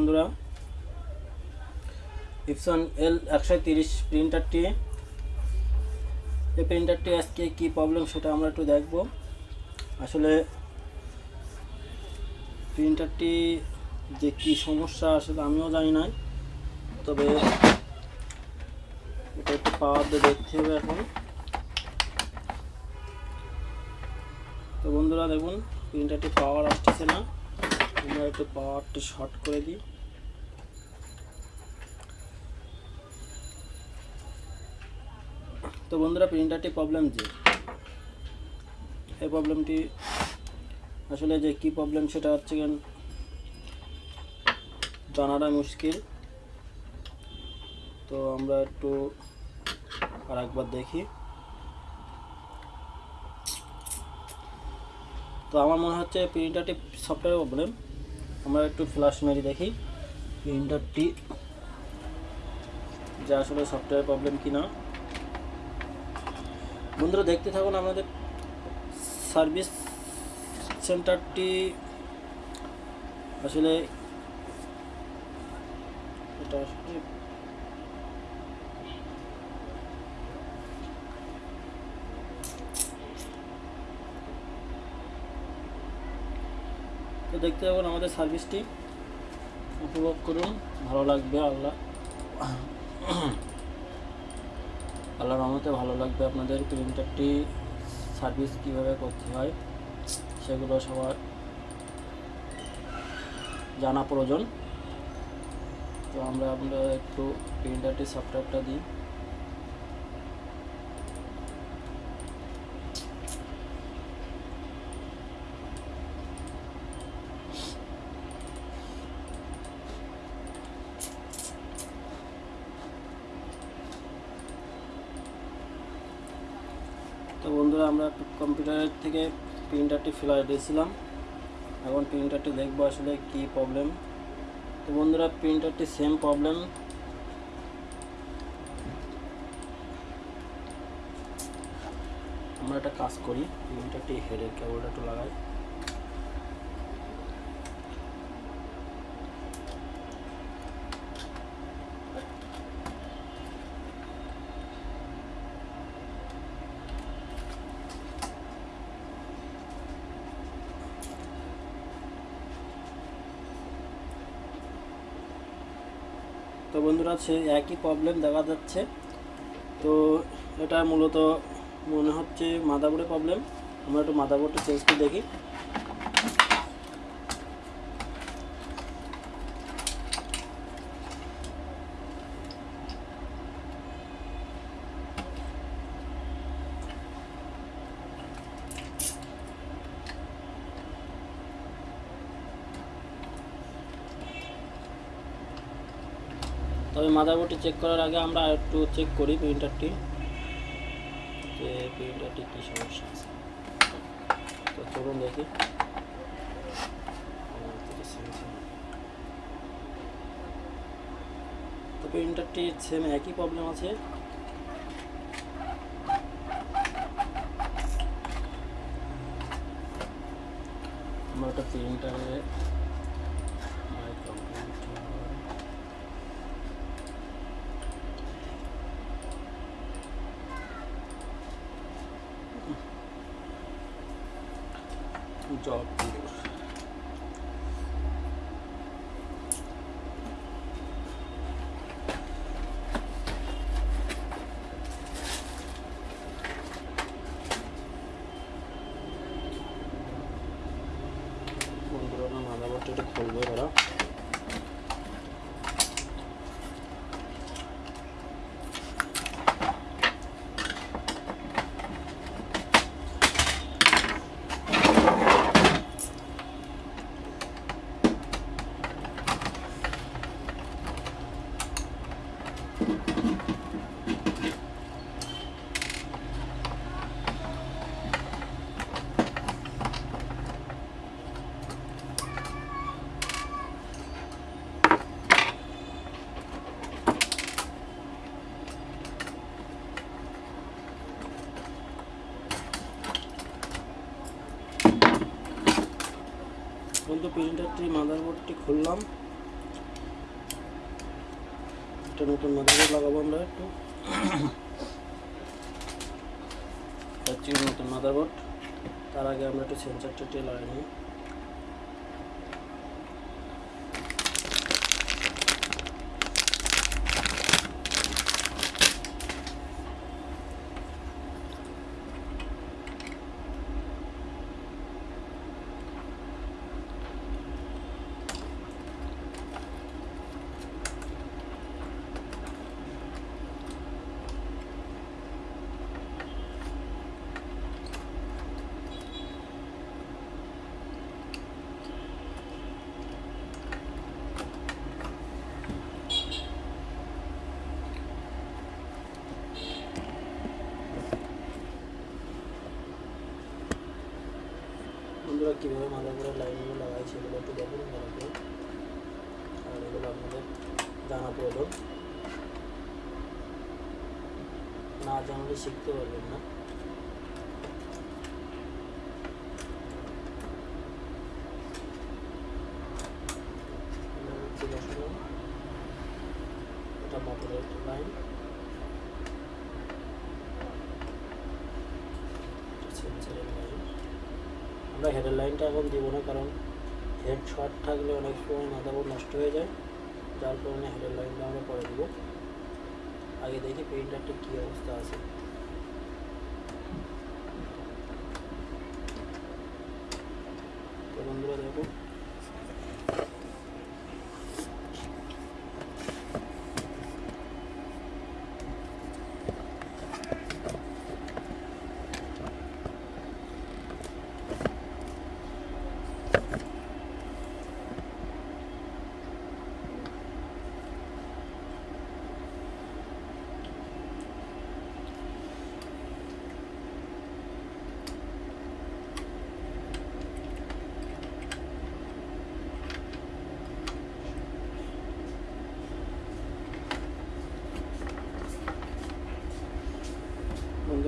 বন্ধুরা ইপসন এল একশো তিরিশ প্রিন্টারটি এই প্রিন্টারটি আজকে কি প্রবলেম সেটা আমরা একটু দেখব। আসলে প্রিন্টারটি যে কি সমস্যা আসলে আমিও জানি না, তবে এটা একটু পাওয়ার দিয়ে দেখতে হবে এখন। তো বন্ধুরা, দেখুন প্রিন্টারটি পাওয়ার আসতেছে না। আমরা একটু পাওয়ারটি শর্ট করে দিই। তো বন্ধুরা প্রিন্টারটি প্রবলেম যে? এই প্রবলেমটি আসলে যে কি প্রবলেম সেটা হচ্ছে কেন জানাটা মুশকিল। তো আমরা একটু আর একবার দেখি। তো আমার মনে হচ্ছে প্রিন্টারটি সফটওয়্যার প্রবলেম আমরা একটু ফ্ল্যাশ মেরে দেখি প্রিন্টারটি যে আসলে সফটওয়্যার প্রবলেম কি না বন্ধুরা, দেখতে থাকুন আমাদের সার্ভিস সেন্টারটি আসলে এটা আসলে তো দেখতে থাকুন আমাদের সার্ভিসটি উপভোগ করুন। ভালো লাগবে, আল্লাহ। আল্লাহর রহমতে ভালো লাগবে আপনাদের। প্রিন্টারটি সার্ভিস কীভাবে করতে হয়, সেগুলো সবার জানা প্রয়োজন। তো আমরা আমরা একটু প্রিন্টারটি সফটওয়্যারটা দিই তো বন্ধুরা আমরা কম্পিউটারের থেকে প্রিন্টারটি ফেলাই দিয়েছিলাম। এখন প্রিন্টারটি দেখব আসলে কি প্রবলেম তো বন্ধুরা প্রিন্টারটি সেম প্রবলেম আমরা একটা কাজ করি প্রিন্টারটি হেডের কেবলটা একটু লাগাই। তো বন্ধুরা, সে একই প্রবলেম দেখা যাচ্ছে। তো এটা মূলত মনে হচ্ছে মাদাবোর্ডে প্রবলেম আমরা একটু মাদাবোর্ডটা চেঞ্জ করে দেখি। তবে মাদারবোর্ডটি চেক করার আগে আমরা একটু চেক করি প্রিন্টারটি যে প্রিন্টারটি কী সমস্যা আছে। তো চলুন দেখি। তো প্রিন্টারটি সেম একই প্রবলেম আছে আমরা একটা প্রিন্টারে মাই কম্পিউটার জব বন্ধুরা না মাদারবোর্ডটা একটু খুলবো এরা প্রিন্টারটি, মাদারবোর্ডটি খুললাম। একটা নতুন মাদারবোর্ড লাগাবো আমরা একটু। নতুন মাদারবোর্ড। তার আগে আমরা একটু সেন্সারটা লাগিয়ে নিই। একটু দেখুন আর এগুলো আপনাদের জানা প্রয়োজন। না জানলে শিখতে পারবেন না। এটা মোটরের লাইন আমরা হেডের লাইনটা এখন দিব না, কারণ হেড শর্ট থাকলে অনেক সময় মাথাবোর্ড নষ্ট হয়ে যায়। যার কারণে হেডের লাইনটা আমরা পরে দেবো। আগে দেখি প্রিন্টারটা কী অবস্থা আছে। বন্ধুরা দেখো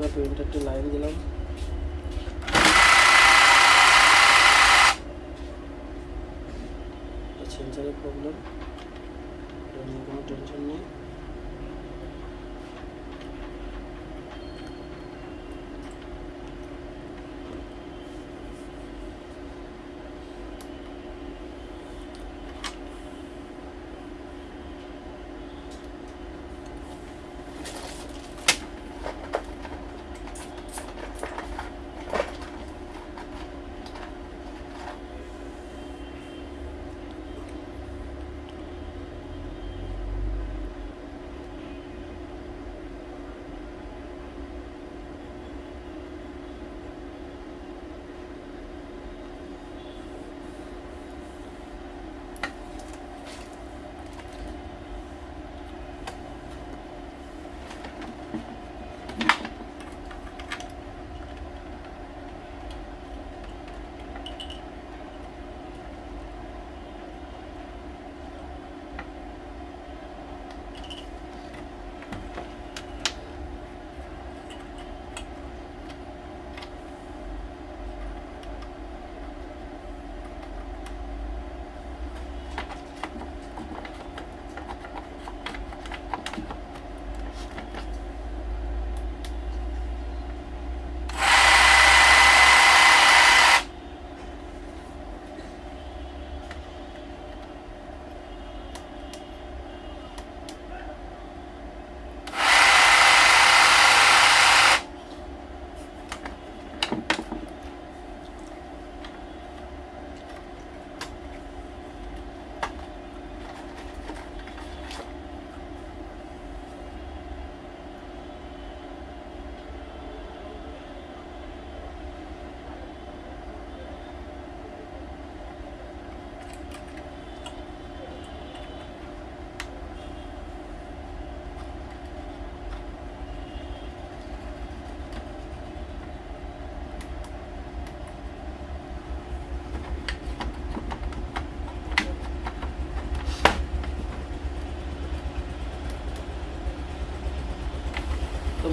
বন্ধুরা প্রিন্টারটি লাইন দিলাম সেন্সারের প্রবলেম কোনো টেনশন নেই।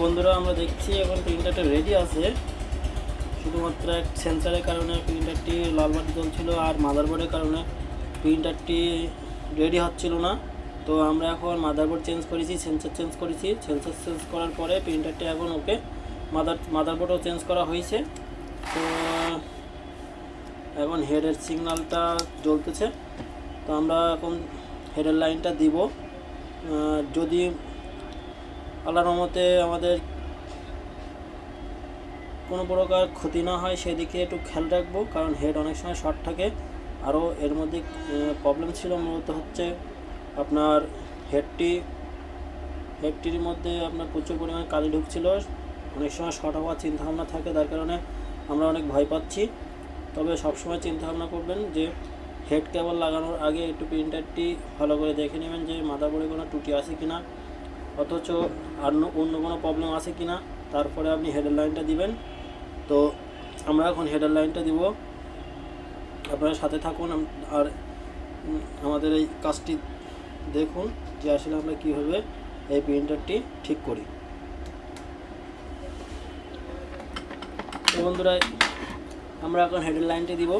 বন্ধুরা, আমরা দেখছি এখন প্রিন্টারটা রেডি আছে। শুধুমাত্র এক সেন্সারের কারণে প্রিন্টারটি লাল বাতি জ্বলছিল আর মাদারবোর্ডের কারণে প্রিন্টারটি রেডি হচ্ছিল না। তো আমরা এখন মাদারবোর্ড চেঞ্জ করেছি সেন্সর চেঞ্জ করেছি। সেন্সর চেঞ্জ করার পরে প্রিন্টারটি এখন ওকে মাদার মাদারবোর্ডও চেঞ্জ করা হয়েছে। তো, এখন হেডের সিগন্যালটা জ্বলতেছে। তো আমরা এখন হেডের লাইনটা দিব। যদি আল্লাহর মতে আমাদের কোনো প্রকার ক্ষতি না হয়, সেদিকে একটু খেয়াল রাখব, কারণ হেড অনেক সময় শর্ট থাকে। আরও এর মধ্যে প্রবলেম ছিল মূলত হচ্ছে আপনার হেডটি হেডটির মধ্যে আপনার প্রচুর পরিমাণে কালি ঢুকছিল, অনেক সময় শর্ট হওয়ার চিন্তাভাবনা থাকে তার কারণে আমরা অনেক ভয় পাচ্ছি। তবে সবসময় চিন্তাভাবনা করবেন যে হেড কেবল লাগানোর আগে একটু প্রিন্টারটি ভালো করে দেখে নেবেন যে মাদারবোর্ডে কোনো টুটি আছে কি না অথচ আর অন্য কোনো প্রবলেম আছে কি না তারপরে আপনি হেডের লাইনটা দিবেন। তো আমরা এখন হেডার লাইনটা দিব। আপনারা সাথে থাকুন আর আমাদের এই কাজটি দেখুন, যে আসলে আমরা কীভাবে এই প্রিন্টারটি ঠিক করি। বন্ধুরা, আমরা এখন হেডের লাইনটি দিব।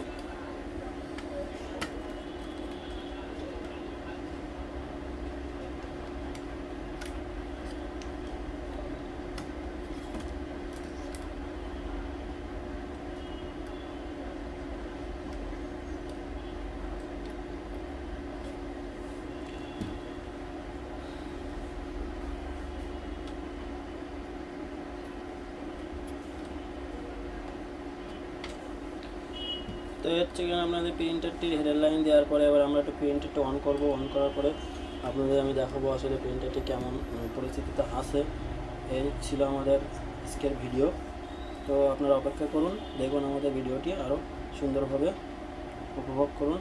তো হচ্ছে কিনা আপনাদের প্রিন্টারটির হেডার লাইন দেওয়ার পরে এবার আমরা একটু প্রিন্টারটি অন করব অন করার পরে আপনাদের আমি দেখাবো আসলে প্রিন্টারটি কেমন পরিস্থিতিতে আসে এই ছিল আমাদের আজকের ভিডিও তো আপনারা অপেক্ষা করুন, দেখুন আমাদের ভিডিওটি আরও সুন্দরভাবে উপভোগ করুন।